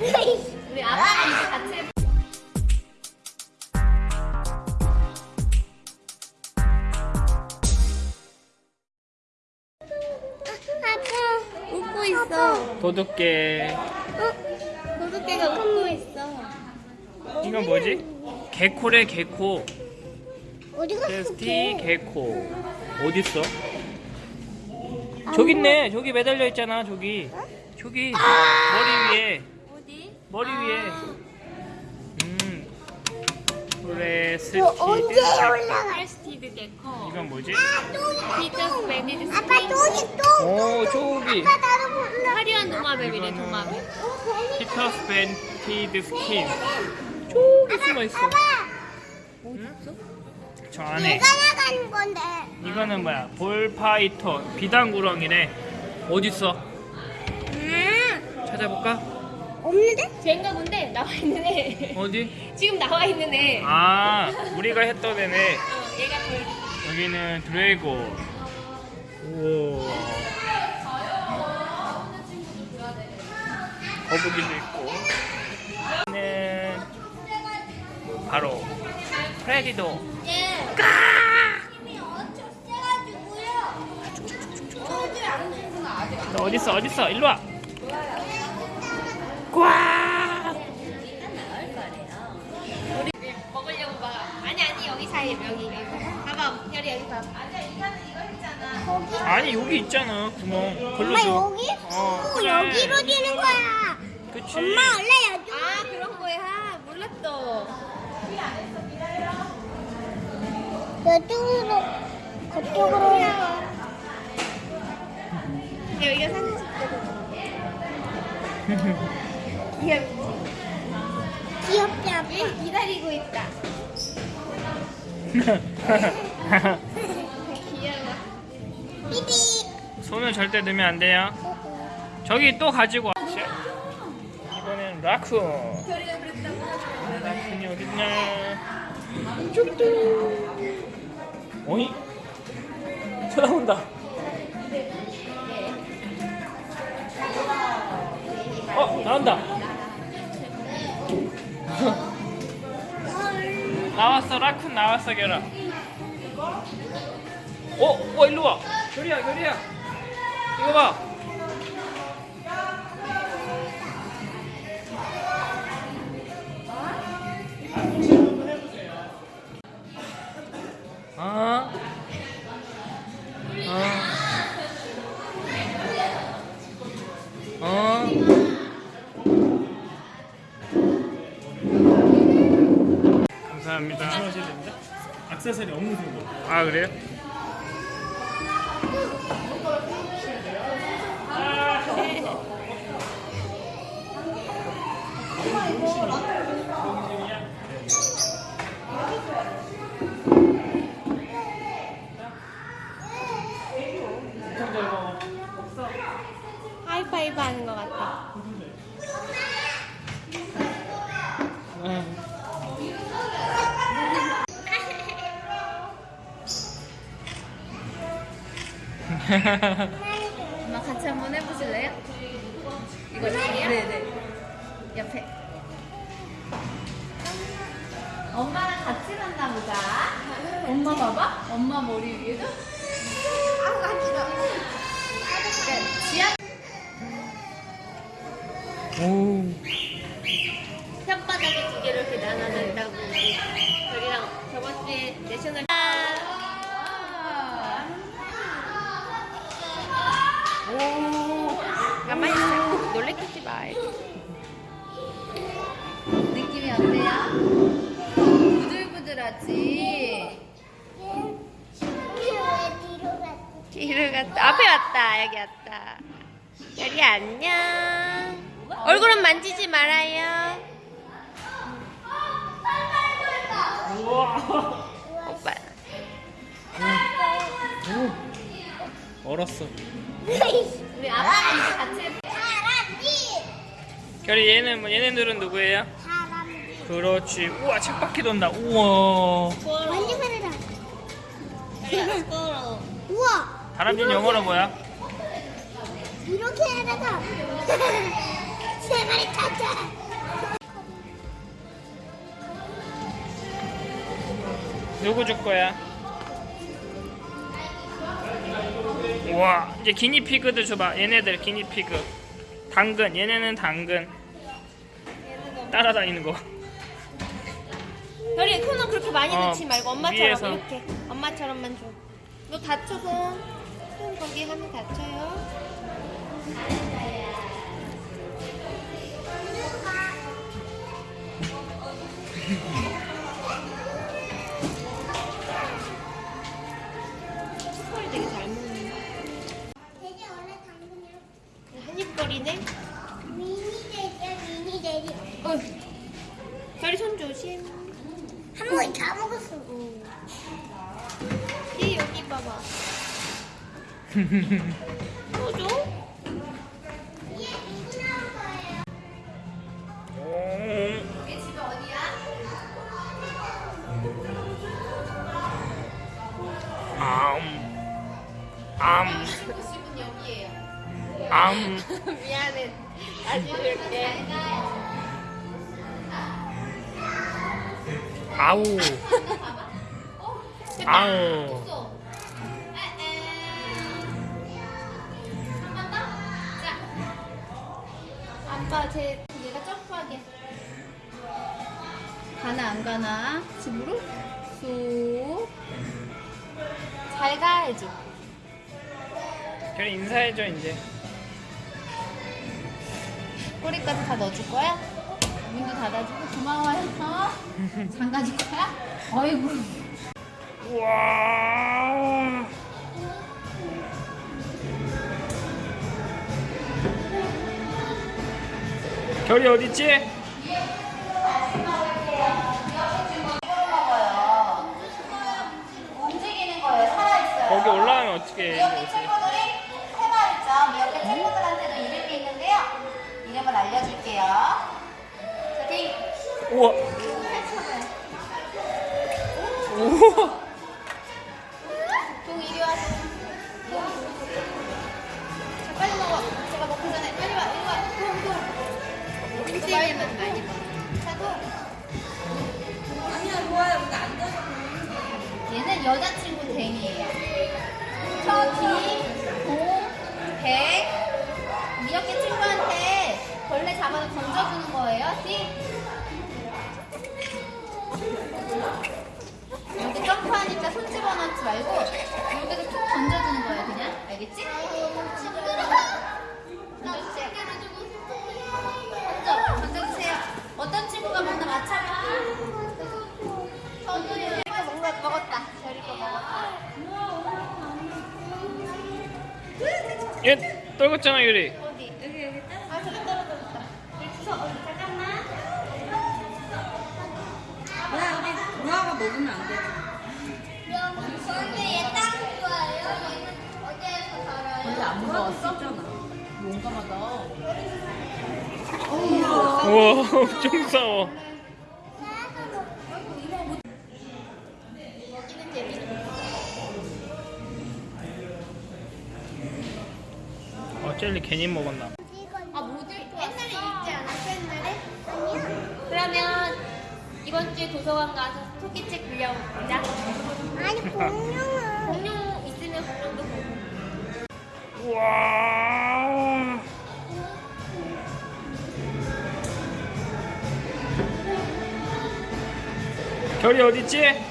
우리 아빠랑 같이. 아빠 웃고 있어. 도둑개. 어? 도둑개가 웃고 있어. 이건 뭐지? 개코래 개코. 어디 갔어? 테스티 개코. 어딨어? 저기 있네. 저기 매달려 있잖아. 저기. 저기 머리 위에. 어디? 머리 위에. 음. 레스티드. 너 언제 올라가? 프레스티드 개코. 이건 뭐지? 피터 스페니드 아빠 돈이 또. 오 저기. 아빠 나도 몰라. 화려한 도마뱀이래 이거는 도마뱀. 피터 스펜티드 스킨. 저기 숨어 있어. 어딨어? 저 안에. 내가 나가는 건데. 이거는 뭐야? 볼파이터 비단구렁이네. 어딨어? 아 찾아볼까? 없는데? 쟤인가 본데 나와 있는 애. 어디? 지금 나와 있는 애. 아, 우리가 했던 애네. 어, 얘가 그 여기는 드래고. 우와. 거북이도 있고. 여기는 바로 프레디도. 아직. 너 어딨어? 어딨어? 일로 와. 꽉! 우리 먹으려고 막 아니 아니 여기 사이에 여기 여기 봐봐 별이 여기 봐봐 아니야 이거는 이거 했잖아 거기. 아니 여기 있잖아 구멍. 걸로 엄마 줘. 여기? 어, 오, 그래. 여기로 되는 거야. 그치. 엄마 원래 여기. 아 그런 거야 몰랐어 저쪽으로 그쪽으로. 여기가 사진 찍거든 귀엽지 귀엽지 아빠. 얘 기다리고 있다 귀여워 삐삐. 손을 절대 넣으면 안 돼요. 저기 또 가지고 와. 이번엔 라쿤. 라쿤이 어딨냐? 쭈뚜. 어이? 쳐다본다. 어 나온다. 나왔어 라쿤 나왔어 결아. 어, 어 일로 와. 결이야 결이야. 이거 봐. 아. 아. 어. 감사합니다. 조심하셔야 됩니다. 악세사리 없는 정도. 아 그래요? 하이파이브 하는 것 같아 엄마 같이 한번 해보실래요? 이거 이렇게요? 네네 옆에 엄마랑 같이 갔나 보다 엄마 봐봐 엄마 머리 위에도 아 같이가. 그러니까 지하 오. 혓바닥에 두 개를 이렇게 나눠낸다고 별이랑 저번 주에 내셔널 가만히 있어. 놀래키지 마. 느낌이 어때요? 부들부들하지? 뒤로 갔다. 앞에 왔다. 여기 왔다. 여기 안녕. 얼굴은 만지지 말아요 얼었어. 우리 이제 같이. 결이 얘는 뭐 얘네들은 누구예요? 사람지. 그렇지. 우와 책바퀴 돈다. 우와. 완전 사라다. 우와. 다람쥐는 영어로 뭐야? 이렇게 되다. 세 마리 탔지. 누구 줄 거야? 와 이제 기니피그도 줘봐 얘네들 기니피그 당근 얘네는 당근 따라다니는 거 별이 손은 그렇게 많이 어, 넣지 말고 엄마처럼 위에서. 이렇게 엄마처럼만 줘. 너 다쳐 손. 손 거기 하면 다쳐요. 한입거리네. 미니 돼지야 미니 돼지. 어. 별이 손 조심. 한 번에 다 먹었어. 이 여기 봐봐. 다시 줄게. 아우 아우. 아빠 제 얘가 점프하게. 가나 안 가나? 집으로? 쑥. 잘가 해줘. 별이 인사해줘 이제 꼬리까지 다 넣어줄 거야? 문도 닫아주고 고마워요. 어? 장가줄 거야? 어이구. 우와 별이 어딨지? 움직이는 거예요. 살아있어요. 거기 올라가면 어떻게 해 미역캣 친구들이 세 마리죠. 미역캣 친구들한테도 이름이 있는데요. 이름을 알려줄게요. 우와. 우와 잡아서 던져주는 거예요. 뒤. 여기 점프하니까 손 집어넣지 말고 여기서 툭 던져주는 거예요. 그냥 알겠지? 먹었다. 별이 거 먹었다. 얘 떨궜잖아 유리 먹으면 안 되지. 근데 얘땅 좋아해요. 얘는 어디에서 살아요? 원래 안 먹었었잖아. 용감하다. 우와 엄청 싸워. 어 젤리 괜히 먹었나 토끼책 빌려보자. 아니 공룡은 공룡 있으면 공룡도 보고. 우와 별이 어딨지?